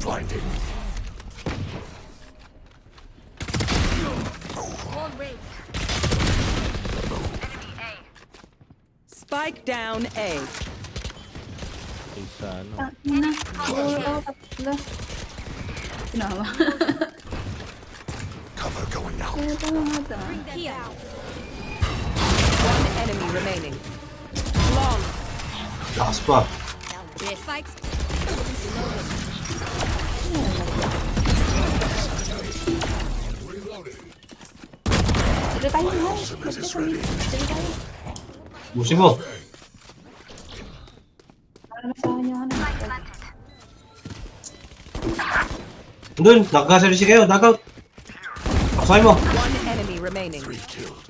Blinding. Wall raised. Spike down A. Isa, ano? Na. Oo, tatlo. Ginawa. Cover going out. Kaya ito mga One enemy remaining. Long. Lakas pa. Spikes. 50원 분들 나가셔주시게요 나가 박사이머 One enemy remaining. Three killed.